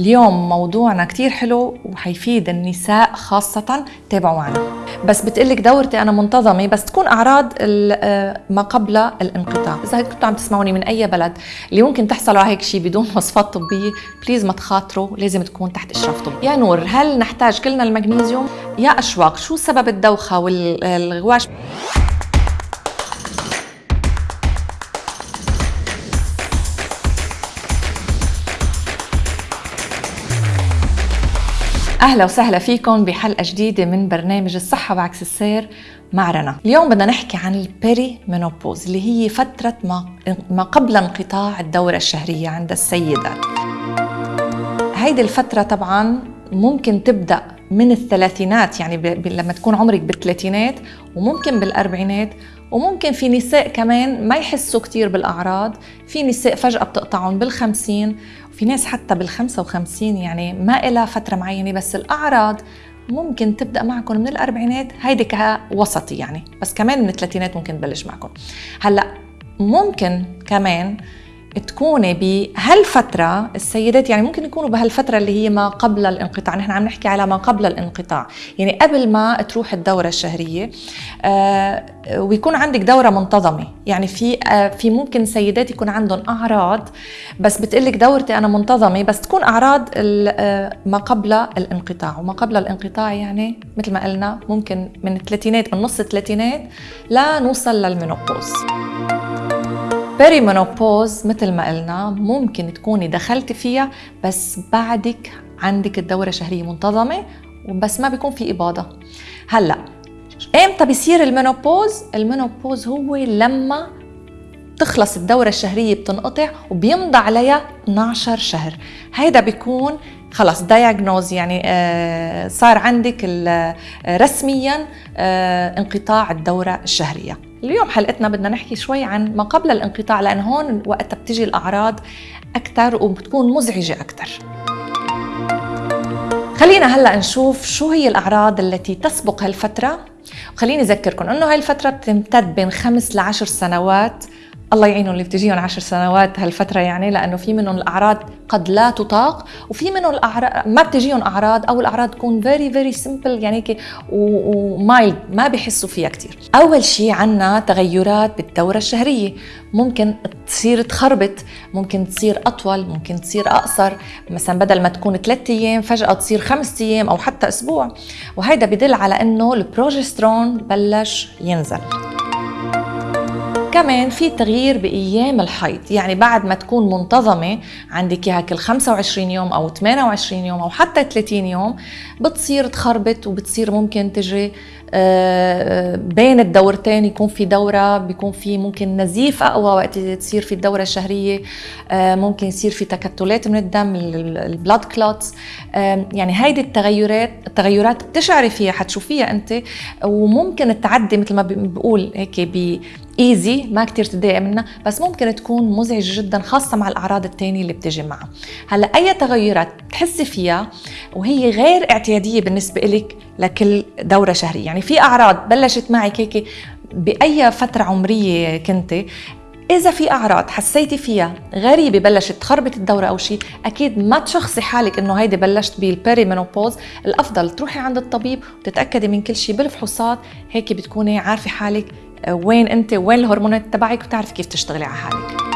اليوم موضوعنا كتير حلو وحيفيد النساء خاصة تابعوا معنا بس بتقلك دورتي أنا منتظمة بس تكون أعراض آه، ما قبل الانقطاع. إذا كنتوا عم تسمعوني من أي بلد اللي ممكن تحصلوا على هيك شيء بدون وصفات طبية بليز ما تخاطروا لازم تكون تحت إشراف طبي. يا نور هل نحتاج كلنا المغنيسيوم؟ يا أشواق شو سبب الدوخة والغواش أهلا وسهلا فيكم بحلقة جديدة من برنامج الصحة بعكس السير مع رنا اليوم بدنا نحكي عن البيري مينوبوز اللي هي فترة ما ما قبل انقطاع الدورة الشهرية عند السيدات. هيدي الفترة طبعا ممكن تبدأ من الثلاثينات يعني ب... لما تكون عمرك بالثلاثينات وممكن بالأربعينات وممكن في نساء كمان ما يحسوا كتير بالأعراض في نساء فجأة بتقطعهم بالخمسين وفي ناس حتى بالخمسة وخمسين يعني ما إلها فترة معينة بس الأعراض ممكن تبدأ معكم من الأربعينات هيدي كوسطي يعني بس كمان من الثلاثينات ممكن تبلش معكم. هلأ ممكن كمان تكوني بهالفترة السيدات يعني ممكن يكونوا بهالفترة اللي هي ما قبل الانقطاع. نحن عم نحكي على ما قبل الانقطاع. يعني قبل ما تروح الدورة الشهرية آه ويكون عندك دورة منتظمة. يعني في آه في ممكن سيدات يكون عندهم أعراض بس بتقلك دورتي أنا منتظمة بس تكون أعراض آه ما قبل الانقطاع. وما قبل الانقطاع يعني مثل ما قلنا ممكن من الثلاثينات من نص الثلاثينات لنوصل لل menopause perimenopause مثل ما قلنا ممكن تكوني دخلتي فيها بس بعدك عندك الدورة الشهرية منتظمة بس ما بيكون في إباضة. هلأ إمتى بيصير ال menopause؟ ال menopause هو لما تخلص الدورة الشهرية بتنقطع وبيمضى عليها 12 شهر. هيدا بيكون خلص دايجنوز يعني آه صار عندك آه، رسميا آه انقطاع الدورة الشهرية. اليوم حلقتنا بدنا نحكي شوي عن ما قبل الانقطاع لأن هون وقتها بتجي الأعراض أكثر وبتكون مزعجة أكثر خلينا هلأ نشوف شو هي الأعراض التي تسبق هالفترة. وخليني أذكركم أنه هاي الفترة بتمتد بين خمس لعشر سنوات الله يعينهم اللي بتجيهم عشر سنوات هالفترة يعني لأنه في منهم الأعراض قد لا تطاق وفي منهم الأعراض ما بتجيهم أعراض أو الأعراض تكون very very simple يعني هيك و mild ما بحسوا فيها كثير أول شيء عنا تغيرات بالدورة الشهرية. ممكن تصير تخربط ممكن تصير أطول ممكن تصير أقصر. مثلا بدل ما تكون ثلاثة أيام فجأة تصير خمسة أيام أو حتى أسبوع. وهيدا بدل على أنه البروجسترون بلش ينزل. كمان في تغيير بأيام الحيض. يعني بعد ما تكون منتظمة عندك إياها كل 25 يوم أو 28 يوم أو حتى 30 يوم بتصير تخربط وبتصير ممكن تجي بين الدورتين يكون في دورة بيكون في ممكن نزيف أقوى وقت تصير في الدورة الشهرية آه، ممكن يصير في تكتلات من الدم ال blood clots يعني هيدي التغيرات التغيرات بتشعري فيها حتشوفيها أنت. وممكن تعدي مثل ما بقول هيك ايزي ما كتير تضايق منها بس ممكن تكون مزعجة جدا خاصة مع الأعراض الثانية اللي بتجي معها. هلأ أي تغيرات تحسي فيها وهي غير اعتيادية بالنسبة لك لكل دورة شهرية. يعني في أعراض بلشت معك هيك بأي فترة عمرية كنتي. إذا في أعراض حسيتي فيها غريبة بلشت تخربط الدورة أو شيء أكيد ما تشخصي حالك إنه هيدي بلشت بال perimenopause الأفضل تروحي عند الطبيب وتتأكدي من كل شيء بالفحوصات. هيك بتكوني عارفة حالك وين انت وين الهرمونات تبعك وتعرفي كيف تشتغلي على حالك.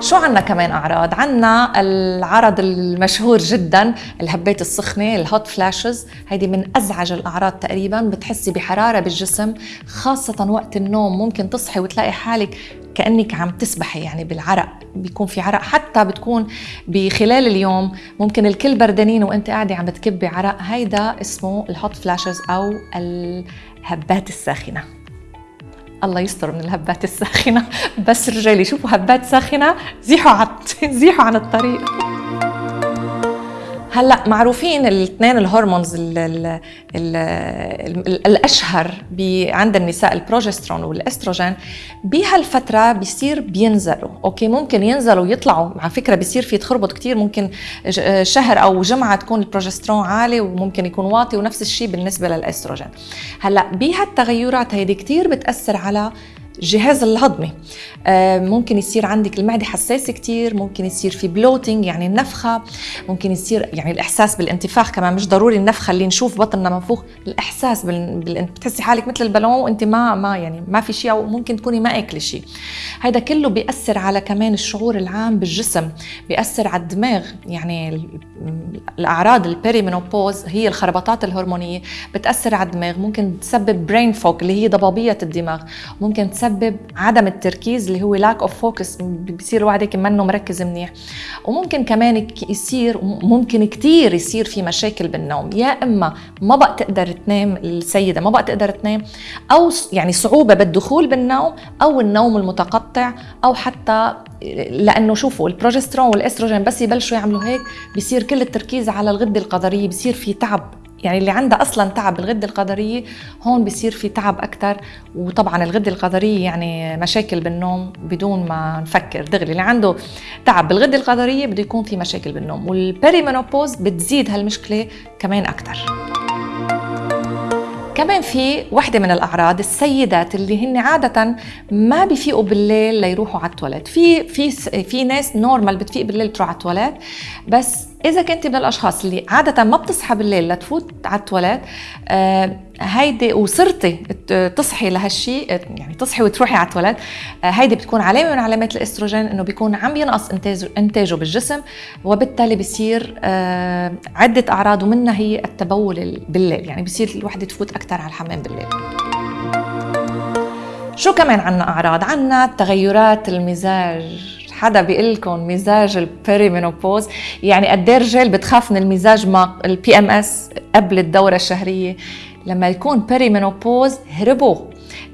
شو عنا كمان أعراض؟ عنا العرض المشهور جدا الهبات السخنة ال hot flashes. هيدي من أزعج الأعراض تقريبا. بتحسي بحرارة بالجسم خاصة وقت النوم. ممكن تصحي وتلاقي حالك كأنك عم تسبحي يعني بالعرق. بيكون في عرق. حتى بتكون بخلال اليوم ممكن الكل بردانين وأنت قاعدة عم بتكبي عرق. هيدا اسمه الهوت فلاشز أو الهبات الساخنة. الله يستر من الهبات الساخنة. بس رجالي شوفوا هبات ساخنة زيحوا عن زيحوا عن الطريق. هلا معروفين الاثنين الهرمونز ال ال ال ال الاشهر عند النساء البروجسترون والأستروجين بهالفترة بيصير بينزلوا. okay ممكن ينزلوا ويطلعوا. على فكرة بيصير في تخربط كثير ممكن شهر أو جمعة تكون البروجسترون عالي وممكن يكون واطي ونفس الشيء بالنسبة للأستروجين. هلا بهالتغيرات هيدي كثير بتأثر على الجهاز الهضمي. آه، ممكن يصير عندك المعدة حساسة كتير ممكن يصير في bloating يعني النفخة ممكن يصير يعني الإحساس بالانتفاخ كمان. مش ضروري النفخة اللي نشوف بطننا منفوخ الإحساس بال... بتحسي حالك مثل البالون وأنت ما ما يعني ما في شيء أو ممكن تكوني ما اكلي شيء. هذا كله بيأثر على كمان الشعور العام بالجسم بيأثر على الدماغ. يعني الأعراض ال perimenopause هي الخربطات الهرمونية بتأثر على الدماغ. ممكن تسبب brain fog اللي هي ضبابية الدماغ. ممكن تسبب عدم التركيز اللي هو lack of focus بصير الواحد هيك منه مركز منيح. وممكن كمان يصير ممكن كثير يصير في مشاكل بالنوم. يا إما ما بقى تقدر تنام السيدة ما بقى تقدر تنام أو يعني صعوبة بالدخول بالنوم أو النوم المتقطع أو حتى لأنه شوفوا البروجسترون والاستروجين بس يبلشوا يعملوا هيك بصير كل التركيز على الغدة الكظرية بصير في تعب. يعني اللي عندها أصلا تعب بالغدة الكظرية هون بصير في تعب أكثر وطبعا الغدة الكظرية يعني مشاكل بالنوم بدون ما نفكر. دغري اللي عنده تعب بالغدة الكظرية بده يكون في مشاكل بالنوم. وال perimenopause بتزيد هالمشكلة كمان أكثر كمان في وحدة من الأعراض السيدات اللي هن عادة ما بيفيقوا بالليل ليروحوا على التواليت. في في في ناس normal بتفيق بالليل تروح على التواليت بس إذا كنت من الأشخاص اللي عادة ما بتصحى بالليل لتفوت على التواليت آه هيدي وصرتي تصحي لهالشيء يعني تصحي وتروحي على التواليت آه هيدي بتكون علامة من علامات الإستروجين إنه بيكون عم ينقص انتاجه إنتاجه بالجسم وبالتالي بصير آه عدة أعراض ومنها هي التبول بالليل يعني بصير الوحدة تفوت أكثر على الحمام بالليل. شو كمان عنا أعراض؟ عنا تغيرات المزاج. حدا بيقول لكم مزاج ال perimenopause يعني قد إيه الرجال بتخاف من المزاج مع ال PMS قبل الدورة الشهرية؟ لما يكون perimenopause هربوا.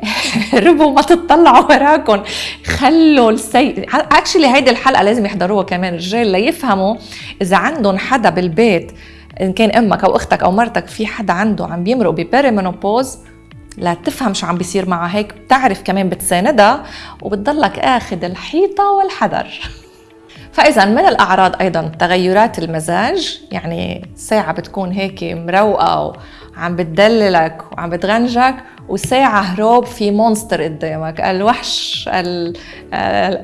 هربوا ما تطلعوا وراكم. خلوا السي actually هيدي الحلقة لازم يحضروها كمان الرجال ليفهموا إذا عندهم حدا بالبيت إن كان أمك أو أختك أو مرتك في حدا عنده عم بيمرق ب perimenopause لتفهم شو عم بيصير معها هيك بتعرف كمان بتساندها وبتضلك آخذ الحيطة والحذر. فإذا من الأعراض أيضا؟ تغيرات المزاج يعني ساعة بتكون هيك مروقة وعم بتدللك وعم بتغنجك وساعة هروب في monster قدامك الوحش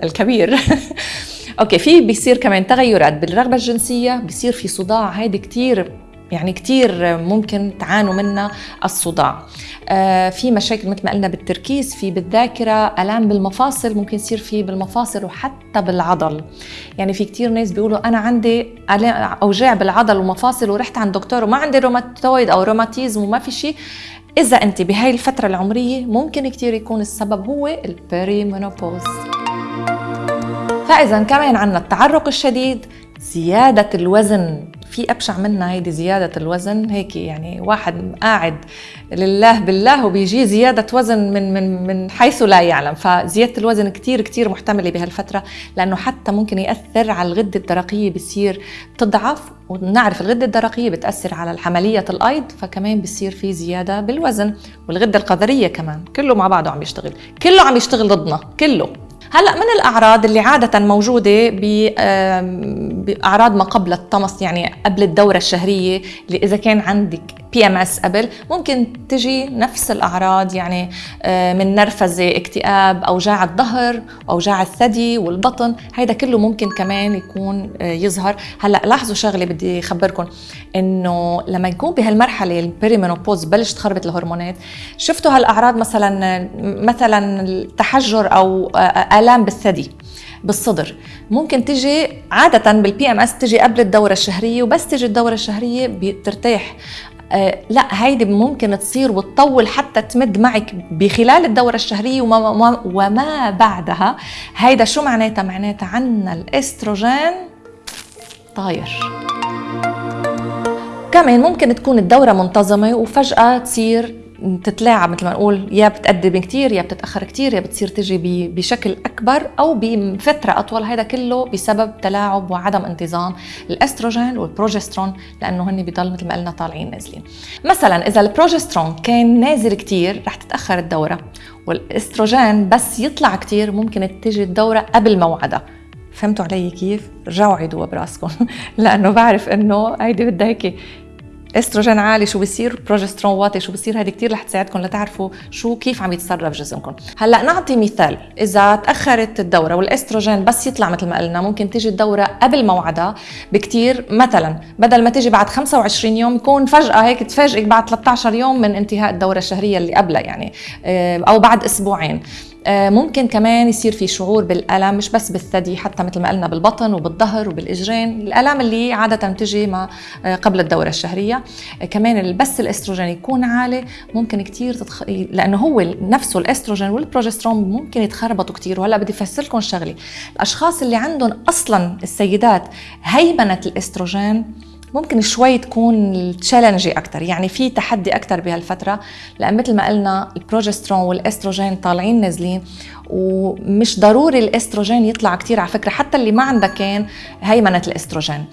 الكبير. okay في بيصير كمان تغيرات بالرغبة الجنسية بيصير في صداع هيدي كتير يعني كتير ممكن تعانوا منها الصداع. آه، في مشاكل مثل ما قلنا بالتركيز في بالذاكرة ألام بالمفاصل ممكن يصير في بالمفاصل وحتى بالعضل. يعني في كتير ناس بيقولوا أنا عندي أوجاع بالعضل ومفاصل ورحت عند دكتور وما عندي روماتويد أو روماتيزم وما في شيء. إذا أنت بهاي الفترة العمرية ممكن كتير يكون السبب هو البريمونوبوز فإذا كمان عندنا التعرق الشديد زيادة الوزن. في أبشع منها هيدي زيادة الوزن هيك يعني واحد قاعد لله بالله وبيجي زيادة وزن من من من حيث لا يعلم. فزيادة الوزن كثير كثير محتملة بهالفترة لأنه حتى ممكن يأثر على الغدة الدرقية بصير تضعف ونعرف الغدة الدرقية بتأثر على عمليه الأيض فكمان بصير في زيادة بالوزن والغدة الكظرية كمان. كله مع بعضه عم يشتغل. كله عم يشتغل ضدنا كله. هلا من الأعراض اللي عادة موجودة بأعراض ما قبل الطمث يعني قبل الدورة الشهرية اللي إذا كان عندك PMS قبل. ممكن تجي نفس الأعراض يعني آه، من نرفزة اكتئاب اوجاع الظهر اوجاع الثدي والبطن. هيدا كله ممكن كمان يكون آه، يظهر. هلأ لاحظوا شغلة بدي اخبركم إنه لما يكون بهالمرحلة ال perimenopause بلش تخربط الهرمونات. شفتوا هالأعراض مثلا مثلا التحجر أو آه، آلام بالثدي بالصدر. ممكن تجي عادة بال PMS تجي قبل الدورة الشهرية وبس تجي الدورة الشهرية بترتاح. آه لا هيدي ممكن تصير وتطول حتى تمد معك بخلال الدورة الشهرية وما, وما بعدها. هيدا شو معناتها؟ معناتها عنا الأستروجين طاير. كمان ممكن تكون الدورة منتظمة وفجأة تصير تتلاعب مثل ما نقول يا بتقدم كتير يا بتتأخر كتير يا بتصير تجي بشكل أكبر أو بفترة أطول. هذا كله بسبب تلاعب وعدم انتظام الأستروجين والبروجسترون لأنه هن بضل مثل ما قلنا طالعين نازلين. مثلا إذا البروجسترون كان نازل كتير رح تتأخر الدورة والأستروجين بس يطلع كتير ممكن تجي الدورة قبل موعدها. فهمتوا علي كيف؟ رجعوا عيدوها براسكم. لأنه بعرف إنه هيدي بدها هيك استروجين عالي شو بصير بروجسترون واطي شو بصير هذه كثير رح تساعدكم لتعرفوا شو كيف عم يتصرف جسمكم. هلا نعطي مثال. إذا تأخرت الدورة والإستروجين بس يطلع مثل ما قلنا ممكن تيجي الدورة قبل موعدها بكثير مثلا بدل ما تيجي بعد 25 يوم يكون فجأة هيك تفاجئك بعد 13 يوم من انتهاء الدورة الشهرية اللي قبلها يعني آه، أو بعد أسبوعين. ممكن كمان يصير في شعور بالألم مش بس بالثدي حتى مثل ما قلنا بالبطن وبالظهر وبالإجرين. الالام اللي عادة تجي ما آه، قبل الدورة الشهرية. آه، كمان بس الأستروجين يكون عالي ممكن كثير تتخ... لأنه هو نفسه الأستروجين والبروجسترون ممكن يتخربطوا كثير وهلأ بدي افسر لكم شغلة. الأشخاص اللي عندهم أصلا السيدات هيمنه الأستروجين ممكن شوي تكون تشالنجي أكثر يعني في تحدي أكثر بهالفترة لأن مثل ما قلنا البروجسترون والإستروجين طالعين نازلين ومش ضروري الإستروجين يطلع كثير على فكرة حتى اللي ما عندها كان هيمنة الإستروجين.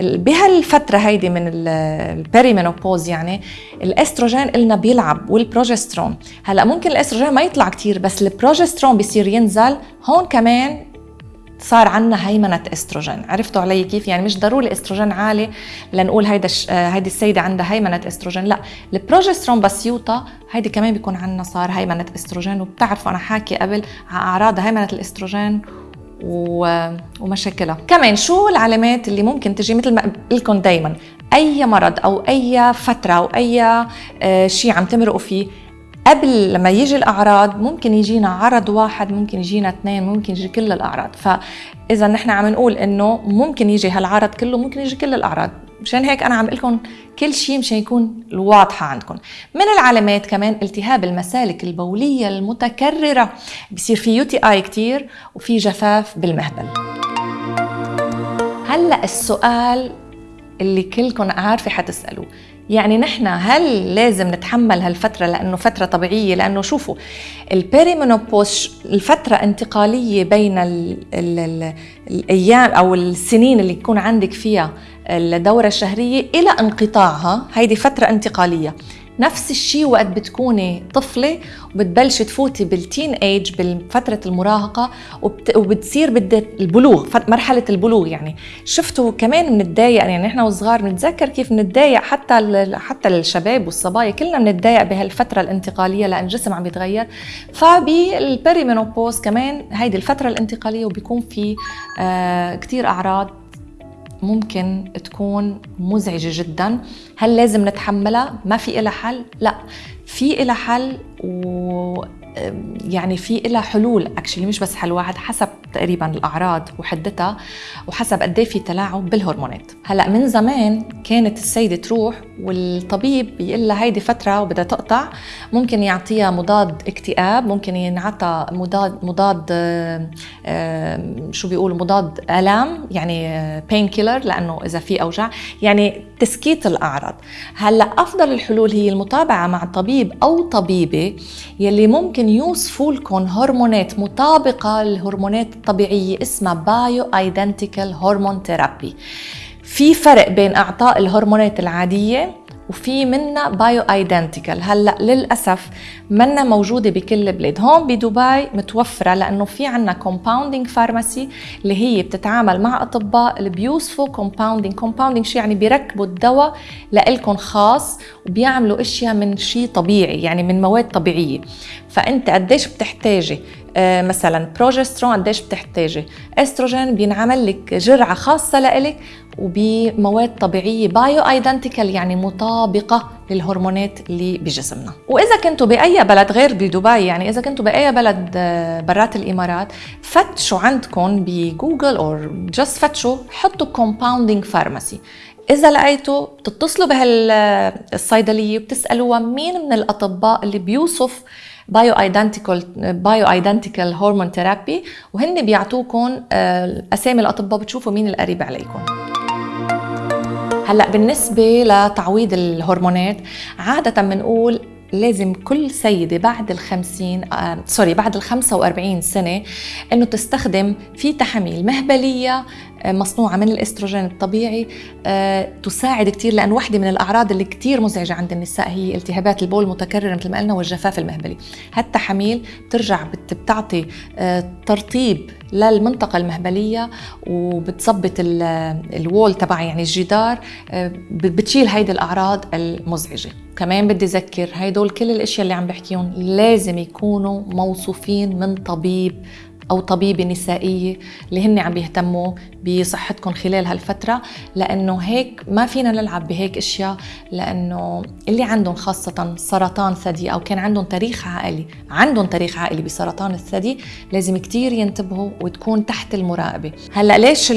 بهالفترة هيدي من ال perimenopause يعني الإستروجين قلنا بيلعب والبروجسترون. هلأ ممكن الإستروجين ما يطلع كثير بس البروجسترون بيصير ينزل هون كمان صار عندنا هيمنة إستروجين. عرفتوا علي كيف؟ يعني مش ضروري إستروجين عالي لنقول هيدا آه، هيدي السيدة عندها هيمنة إستروجين لا. البروجسترون بس يوطى هيدي كمان بيكون عندنا صار هيمنة إستروجين وبتعرفوا أنا حاكي قبل على أعراض هيمنة الإستروجين و... ومشاكلها. كمان شو العلامات اللي ممكن تجي مثل ما قلت لكم دائما أي مرض أو أي فترة أو أي آه، شيء عم تمرقوا فيه قبل لما يجي الأعراض ممكن يجينا عرض واحد ممكن يجينا اثنين ممكن يجي كل الأعراض. فاذا نحن عم نقول إنه ممكن يجي هالعرض كله ممكن يجي كل الأعراض. مشان هيك أنا عم قلكم كل شيء مشان يكون واضحه عندكم. من العلامات كمان التهاب المسالك البولية المتكررة. بصير في UTI كثير وفي جفاف بالمهبل. هلأ السؤال اللي كلكم عارفة حتسألوه. يعني نحن هل لازم نتحمل هالفترة لأنه فترة طبيعية؟ لأنه شوفوا ال perimenopause الفترة انتقالية بين ال ال ال الأيام أو السنين اللي يكون عندك فيها الدورة الشهرية إلى انقطاعها هيدي فترة انتقالية. نفس الشيء وقت بتكوني طفلة وبتبلشي تفوتي بالتين ايج بفترة المراهقة وبت... وبتصير بدها البلوغ مرحلة البلوغ يعني. شفتوا كمان بنتضايق يعني نحن وصغار بنتذكر كيف بنتضايق حتى ال... حتى الشباب والصبايا. كلنا بنتضايق بهالفترة الانتقالية لأن الجسم عم يتغير فبال perimenopause كمان هيدي الفترة الانتقالية وبيكون في آه كتير أعراض ممكن تكون مزعجة جدا هل لازم نتحملها؟ ما في إلها حل؟ لا في إلها حل و يعني في لها حلول. actually مش بس حل واحد حسب تقريبا الأعراض وحدتها وحسب قد إيه في تلاعب بالهرمونات. هلأ من زمان كانت السيدة تروح والطبيب بيقول لها هيدي فترة وبدها تقطع ممكن يعطيها مضاد اكتئاب ممكن ينعطى مضاد مضاد شو بيقولوا مضاد آلام يعني painkiller لأنه إذا في أوجاع. يعني تسكيت الأعراض. هلأ أفضل الحلول هي المتابعة مع طبيب أو طبيبة يلي ممكن يوصفوا لكم هرمونات مطابقة للهرمونات الطبيعية اسمها bioidentical hormone therapy في فرق بين اعطاء الهرمونات العادية وفي منا bioidentical هلأ للأسف منا موجودة بكل البلاد هون بدبي متوفرة لأنه في عنا compounding pharmacy اللي هي بتتعامل مع أطباء اللي بيوصفوا compounding compounding شو يعني بيركبوا الدواء لإلكم خاص وبيعملوا إشياء من شيء طبيعي يعني من مواد طبيعية. فأنت قديش بتحتاجي مثلا بروجسترون قديش بتحتاجي؟ استروجين بينعمل لك جرعة خاصة لإلك وبمواد طبيعية bioidentical يعني مطابقة للهرمونات اللي بجسمنا. وإذا كنتوا بأي بلد غير بدبي يعني إذا كنتوا بأي بلد آه، برات الإمارات فتشوا عندكم بجوجل أو just فتشوا حطوا compounding pharmacy إذا لقيتوا بتتصلوا بهالصيدلية وبتسألوها مين من الأطباء اللي بيوصف bioidentical bioidentical hormone therapy وهن بيعطوكم آه، أسامي الأطباء بتشوفوا مين القريب عليكم هلأ بالنسبة لتعويض الهرمونات عادة بنقول لازم كل سيدة بعد الخمسين آه سوري بعد الخمسة وأربعين سنة إنه تستخدم في تحاميل مهبلية مصنوعة من الإستروجين الطبيعي تساعد كثير لأن وحدة من الأعراض اللي كثير مزعجة عند النساء هي التهابات البول المتكررة مثل ما قلنا والجفاف المهبلي. هالتحاميل بترجع بتعطي ترطيب للمنطقة المهبلية وبتظبط الوول تبع يعني الجدار بتشيل هيدي الأعراض المزعجة. كمان بدي أذكر هيدول كل الأشياء اللي عم بحكيهم لازم يكونوا موصوفين من طبيب أو طبيبة نسائية اللي هن عم بيهتموا بصحتكم خلال هالفترة. لأنه هيك ما فينا نلعب بهيك أشياء لأنه اللي عندهم خاصة سرطان ثدي أو كان عندهم تاريخ عائلي عندهم تاريخ عائلي بسرطان الثدي لازم كتير ينتبهوا وتكون تحت المراقبة. هلأ ليش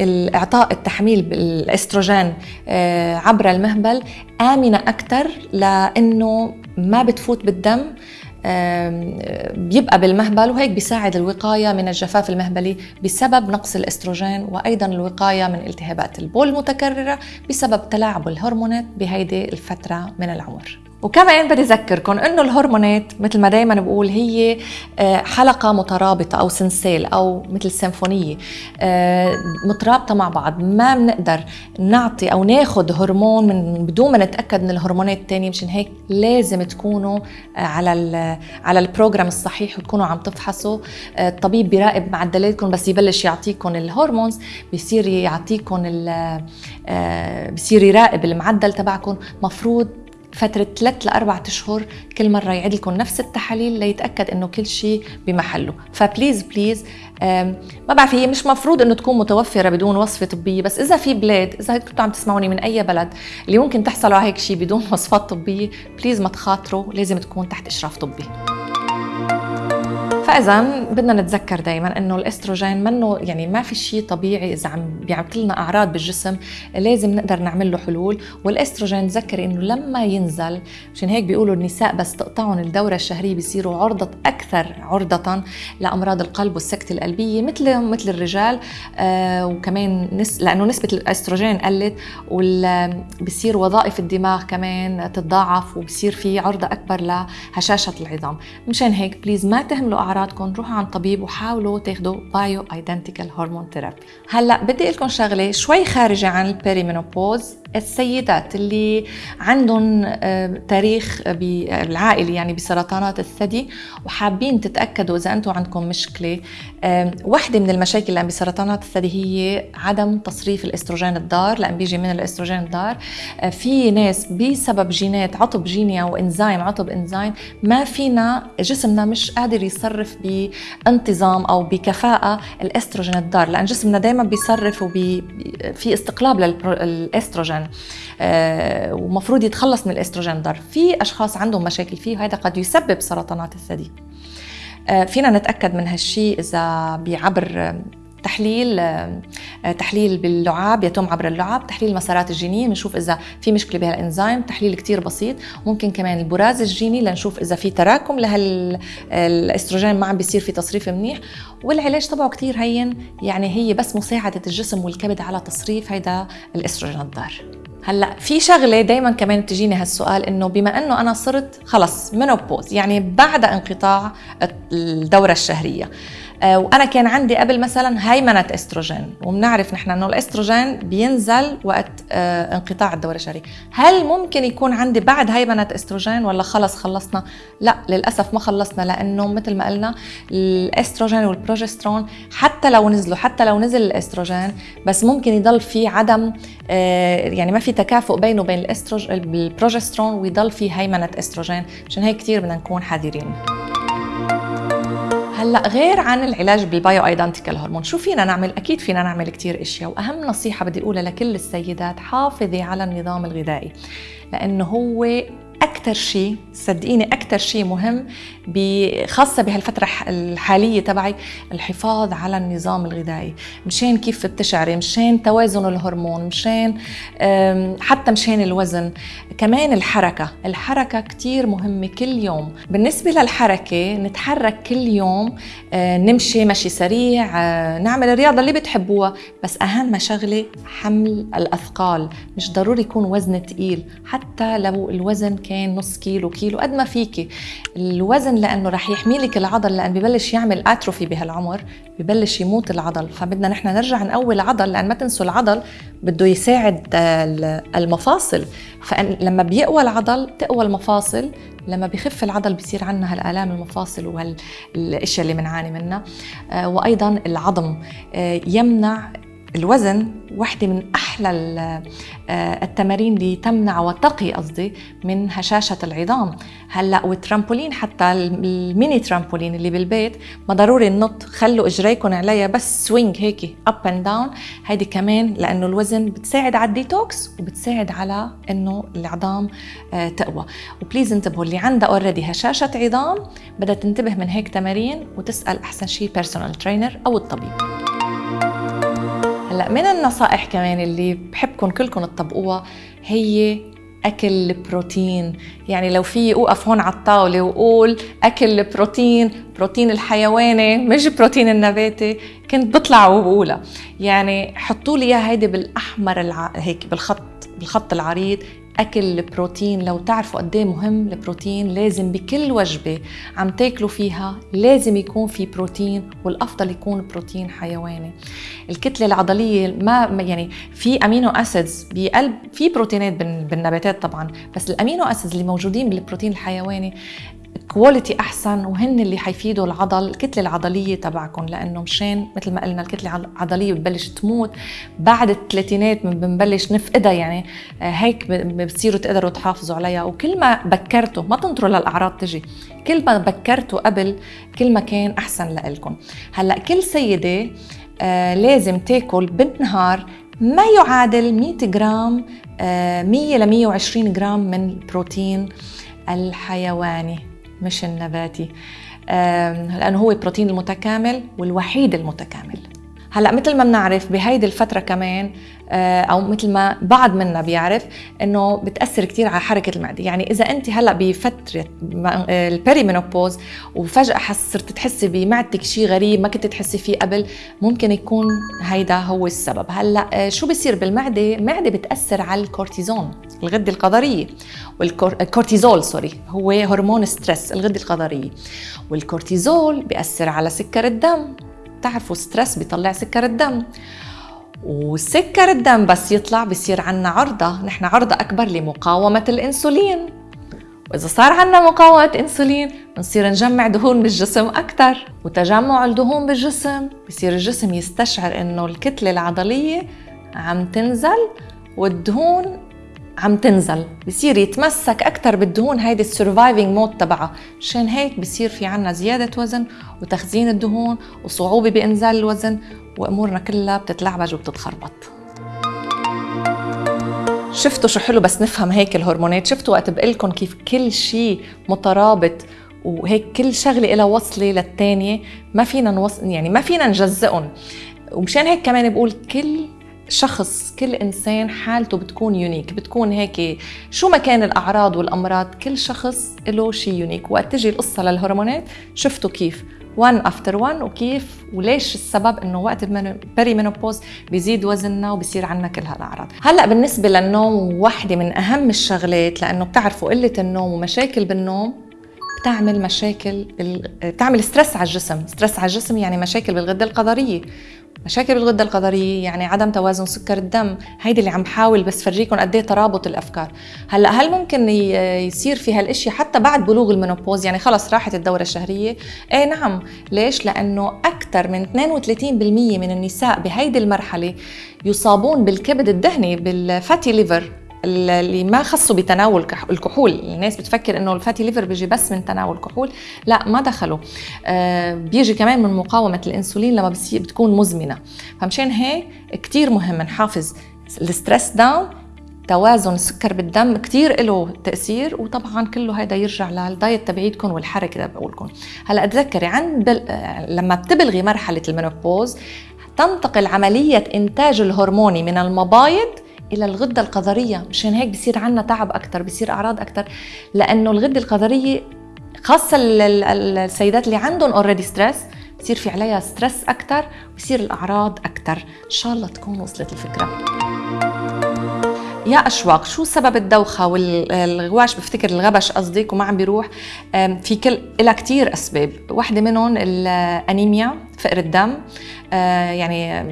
الإعطاء التحميل بالإستروجين آه، عبر المهبل آمنة أكثر لأنه ما بتفوت بالدم بيبقى بالمهبل وهيك بيساعد الوقاية من الجفاف المهبلي بسبب نقص الأستروجين وأيضا الوقاية من التهابات البول المتكررة بسبب تلاعب الهرمونات بهيدي الفترة من العمر. وكمان بدي أذكركم إنه الهرمونات مثل ما دائما بقول هي آه، حلقة مترابطة أو سنسيل أو مثل سيمفونية آه، مترابطة مع بعض. ما بنقدر نعطي أو ناخذ هرمون من بدون ما نتأكد من الهرمونات الثانية مشان هيك لازم تكونوا آه، على على البروجرام الصحيح وتكونوا عم تفحصوا. الطبيب بيراقب معدلاتكم بس يبلش يعطيكم الهرمونز بيصير يعطيكم بيصير يراقب المعدل تبعكم. مفروض فترة ثلاث لأربعة أشهر كل مرة يعيد لكم نفس التحاليل ليتأكد إنه كل شيء بمحله. ف please please ما بعرف هي مش مفروض إنه تكون متوفرة بدون وصفة طبية بس إذا في بلاد إذا كنتوا عم تسمعوني من أي بلد اللي ممكن تحصلوا على هيك شيء بدون وصفات طبية please ما تخاطروا لازم تكون تحت إشراف طبي. فإذا بدنا نتذكر دائما إنه الأستروجين منه يعني ما في شيء طبيعي إذا عم بيعمل لنا أعراض بالجسم لازم نقدر نعمل له حلول. والأستروجين تذكري إنه لما ينزل مشان هيك بيقولوا النساء بس تقطعهم الدورة الشهرية بيصيروا عرضة أكثر عرضة لأمراض القلب والسكته القلبية مثل مثل الرجال آه وكمان نس لأنه نسبة الأستروجين قلت وبصير وظائف الدماغ كمان تتضاعف وبصير في عرضة أكبر لهشاشة العظام. مشان هيك please ما تهملوا اعراضكم روحوا عند طبيب وحاولوا تاخذوا bioidentical hormone therapy هلأ بدي أقول لكم شغلة شوي خارجة عن ال perimenopause السيدات اللي عندهم آه، تاريخ بالعائلة يعني بسرطانات الثدي وحابين تتأكدوا إذا أنتم عندكم مشكلة وحدة من المشاكل اللي بسرطانات الثدي هي عدم تصريف الأستروجين الضار. لأن بيجي من الأستروجين الضار آه، في ناس بسبب جينات عطب جيني أو إنزيم عطب إنزيم ما فينا جسمنا مش قادر يصرف بانتظام أو بكفاءة الأستروجين الضار لأن جسمنا دائما بيصرف وفي في استقلاب للأستروجين آه ومفروض يتخلص من الأستروجين ضر في أشخاص عندهم مشاكل فيه وهذا قد يسبب سرطانات الثدي. آه فينا نتأكد من هالشيء إذا بعبر تحليل آه، تحليل باللعاب يتم عبر اللعاب تحليل المسارات الجينية بنشوف إذا في مشكلة بهالإنزيم تحليل كتير بسيط. ممكن كمان البراز الجيني لنشوف إذا في تراكم لهالاستروجين ما عم بيصير في تصريف منيح. والعلاج تبعه كتير هين يعني هي بس مساعدة الجسم والكبد على تصريف هيدا الأستروجين الضار. هلأ في شغلة دائما كمان بتجيني هالسؤال إنه بما إنه أنا صرت خلص منوبوز يعني بعد انقطاع الدورة الشهرية آه، وأنا كان عندي قبل مثلا هيمنة إستروجين وبنعرف نحن إنه الإستروجين بينزل وقت آه، انقطاع الدوره الشهريه هل ممكن يكون عندي بعد هيمنة إستروجين ولا خلص خلصنا؟ لا للأسف ما خلصنا لأنه مثل ما قلنا الإستروجين والبروجسترون حتى لو نزلوا حتى لو نزل الإستروجين بس ممكن يضل في عدم آه، يعني ما في تكافؤ بينه وبين البروجسترون ويضل في هيمنة إستروجين. عشان هيك كثير بدنا نكون حذرين. هلأ غير عن العلاج بال bioidentical hormone. شو فينا نعمل؟ أكيد فينا نعمل كثير أشياء وأهم نصيحة بدي أقولها لكل السيدات حافظي على النظام الغذائي لأنه هو أكثر شيء صدقيني أكثر شيء مهم خاصة بهالفترة الحالية تبعي الحفاظ على النظام الغذائي. مشان كيف بتشعري مشان توازن الهرمون مشان حتى مشان الوزن. كمان الحركة الحركة كثير مهمة كل يوم. بالنسبة للحركة نتحرك كل يوم آه، نمشي مشي سريع آه، نعمل الرياضة اللي بتحبوها. بس أهم شغلة حمل الأثقال. مش ضروري يكون وزن ثقيل حتى لو الوزن كان كان نص كيلو كيلو قد ما فيكي الوزن لأنه رح يحمي لك العضل لأن ببلش يعمل اتروفي بهالعمر ببلش يموت العضل. فبدنا نحن نرجع نقوي العضل لأن ما تنسوا العضل بده يساعد المفاصل. فلما بيقوى العضل تقوى المفاصل لما بخف العضل بصير عندنا هالآلام المفاصل وهالاشياء اللي بنعاني منها. آه، وأيضا العظم. آه، يمنع الوزن واحدة من أحلى آه، التمارين اللي تمنع وتقي قصدي من هشاشة العظام. هلأ والترامبولين حتى ال mini trampoline اللي بالبيت ما ضروري ننط خلوا اجريكم عليها بس swing هيك up and down هيدي كمان لأنه الوزن بتساعد على الديتوكس وبتساعد على إنه العظام آه، تقوى. و please انتبهوا اللي عندها already هشاشة عظام بدها تنتبه من هيك تمارين وتسأل أحسن شيء بيرسونال ترينر أو الطبيب. هلا من النصائح كمان اللي بحبكم كلكم تطبقوها هي أكل البروتين. يعني لو في اوقف هون على الطاولة وقول أكل البروتين بروتين الحيواني مش بروتين النباتي كنت بطلع وبقولها. يعني حطوا لي هيدي بالأحمر الع... هيك بالخط بالخط العريض أكل البروتين لو تعرفوا قد إيه مهم البروتين لازم بكل وجبة عم تاكلوا فيها لازم يكون في بروتين والأفضل يكون بروتين حيواني. الكتلة العضلية ما يعني في amino acids بقلب في بروتينات بالنباتات طبعا بس ال amino acids اللي موجودين بالبروتين الحيواني quality أحسن وهن اللي حيفيدوا العضل الكتلة العضلية تبعكم لأنه مشان مثل ما قلنا الكتلة العضلية بتبلش تموت. بعد الثلاثينات بنبلش نفقدها يعني آه، هيك بتصيروا تقدروا تحافظوا عليها. وكل ما بكرتوا ما تنطروا للأعراض تجي كل ما بكرتوا قبل كل ما كان أحسن لإلكم. هلأ كل سيدة آه لازم تاكل بالنهار ما يعادل 100 جرام آه 100 ل 120 جرام من البروتين الحيواني. مش النباتي لأنه هو البروتين المتكامل والوحيد المتكامل. هلا مثل ما بنعرف بهيدي الفترة كمان آه، أو مثل ما بعض منا بيعرف إنه بتأثر كثير على حركة المعدة. يعني إذا أنت هلا بفترة ال perimenopause وفجأة حس صرت تحسي بمعدتك شيء غريب ما كنت تحسي فيه قبل ممكن يكون هيدا هو السبب. هلا آه، شو بيصير بالمعدة؟ المعدة بتأثر على الكورتيزون الغدة الكظرية والكورتيزول sorry هو هرمون stress الغدة الكظرية والكورتيزول بيأثر على سكر الدم. بتعرفوا stress بيطلع سكر الدم. وسكر الدم بس يطلع بصير عنا عرضة. نحن عرضة أكبر لمقاومة الإنسولين. وإذا صار عنا مقاومة إنسولين بنصير نجمع دهون بالجسم أكثر وتجمع الدهون بالجسم بصير الجسم يستشعر إنه الكتلة العضلية عم تنزل والدهون عم تنزل. بصير يتمسك أكثر بالدهون هيدي ال surviving mode تبعها. مشان هيك بصير في عنا زيادة وزن وتخزين الدهون وصعوبة بإنزال الوزن وأمورنا كلها بتتلعبج وبتتخربط. شفتوا شو حلو بس نفهم هيك الهرمونات. شفتوا وقت بقلكم كيف كل شيء مترابط وهيك كل شغلة لها وصلة للثانيه ما فينا نوصل يعني ما فينا نجزئهم ومشان هيك كمان بقول كل شخص كل إنسان حالته بتكون يونيك بتكون هيك شو ما كان الأعراض والأمراض كل شخص له شيء unique وقت تجي القصة للهرمونات شفتوا كيف. one after one وكيف وليش السبب إنه وقت ال pre-menopause بيزيد وزننا وبصير عندنا كل هالأعراض. هلأ بالنسبة للنوم وحدة من أهم الشغلات لأنه بتعرفوا قلة النوم ومشاكل بالنوم بتعمل مشاكل بتعمل stress على الجسم. stress على الجسم يعني مشاكل بالغدة الكظرية مشاكل بالغدة الكظرية يعني عدم توازن سكر الدم هيدي اللي عم بحاول بس فرجيكم قد إيه ترابط الأفكار. هلأ هل ممكن يصير في هالاشياء حتى بعد بلوغ ال menopause يعني خلص راحت الدورة الشهرية. إيه نعم. ليش؟ لأنه أكثر من 32% من النساء بهيدي المرحلة يصابون بالكبد الدهني بال fatty liver. اللي ما خصوا بتناول الكحول. الناس بتفكر إنه ال fatty liver بيجي بس من تناول كحول لا ما دخلوا. آه بيجي كمان من مقاومة الإنسولين لما بتكون مزمنة. فمشان هيك كثير مهم نحافظ. ال stress down توازن السكر بالدم كثير له تأثير وطبعا كله هذا يرجع لل diet تبعيتكم والحركة تبعولكم. هلأ تذكري عند بل... لما بتبلغي مرحلة ال menopause تنتقل عملية إنتاج الهرموني من المبايض إلى الغدة الكظرية مشان هيك بصير عندنا تعب أكثر بصير أعراض أكثر لأنه الغدة الكظرية خاصة السيدات اللي عندهم already stress بصير في عليها ستريس أكثر بصير الأعراض أكثر إن شاء الله تكون وصلت الفكرة. يا أشواق شو سبب الدوخة والغواش بفتكر الغبش قصدك وما عم بيروح. في كل لها كثير أسباب. واحدة منهم الأنيميا فقر الدم. آه، يعني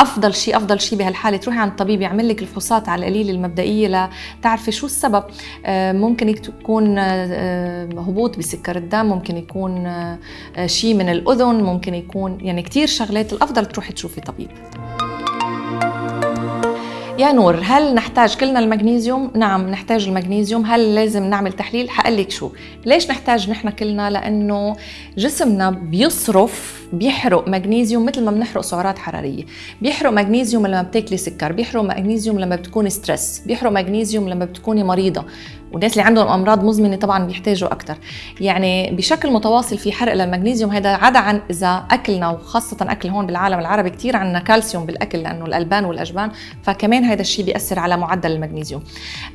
أفضل شيء أفضل شيء بهالحالة تروحي عند الطبيب يعمل لك الفحوصات على القليل المبدئية لتعرفي شو السبب. آه، ممكن يكون آه، هبوط بسكر الدم ممكن يكون شيء من الأذن ممكن يكون يعني كثير شغلات الأفضل تروحي تشوفي طبيب. يا نور هل نحتاج كلنا المغنيسيوم؟ نعم نحتاج المغنيسيوم، هل لازم نعمل تحليل؟ حقول لك شو، ليش نحتاج نحن كلنا؟ لأنه جسمنا بيصرف بيحرق مغنيسيوم مثل ما بنحرق سعرات حرارية، بيحرق مغنيسيوم لما بتاكلي سكر، بيحرق مغنيسيوم لما بتكوني ستريس، بيحرق مغنيسيوم لما بتكوني مريضة، والناس اللي عندهم أمراض مزمنة طبعا بيحتاجوا أكثر يعني بشكل متواصل في حرق للمغنيسيوم هذا عدا عن إذا أكلنا وخاصة أكل هون بالعالم العربي كثير عندنا كالسيوم بالأكل لأنه الألبان والأجبان فكمان هذا الشيء بيأثر على معدل المغنيسيوم.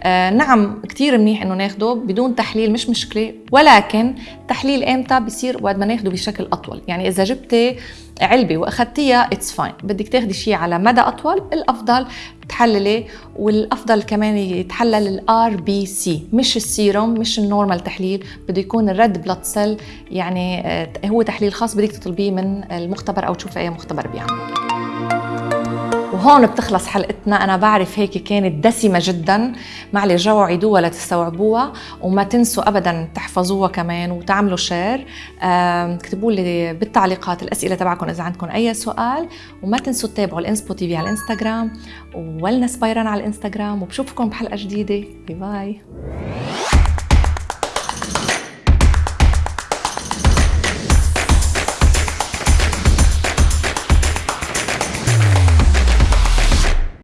آه نعم كثير منيح إنه ناخده بدون تحليل مش مشكلة ولكن تحليل إمتى بصير وقت ما ناخده بشكل أطول. يعني إذا جبتي علبة واخذتيها it's fine بدك تاخدي شيء على مدى أطول الأفضل تحللي والأفضل كمان يتحلل ال RBC مش السيروم مش ال normal تحليل بده يكون ال red blood cell يعني آه، هو تحليل خاص بدك تطلبيه من المختبر أو تشوفي أي مختبر بيعمل. وهون بتخلص حلقتنا. أنا بعرف هيك كانت دسمة جدا. معلش رجعوا عيدوها لتستوعبوها وما تنسوا أبدا تحفظوها كمان وتعملوا share اكتبوا لي بالتعليقات الأسئلة تبعكم إذا عندكم أي سؤال. وما تنسوا تتابعوا ال Inspo TV على الإنستغرام. و Wellness by Ran على الإنستغرام. وبشوفكم بحلقة جديدة. bye bye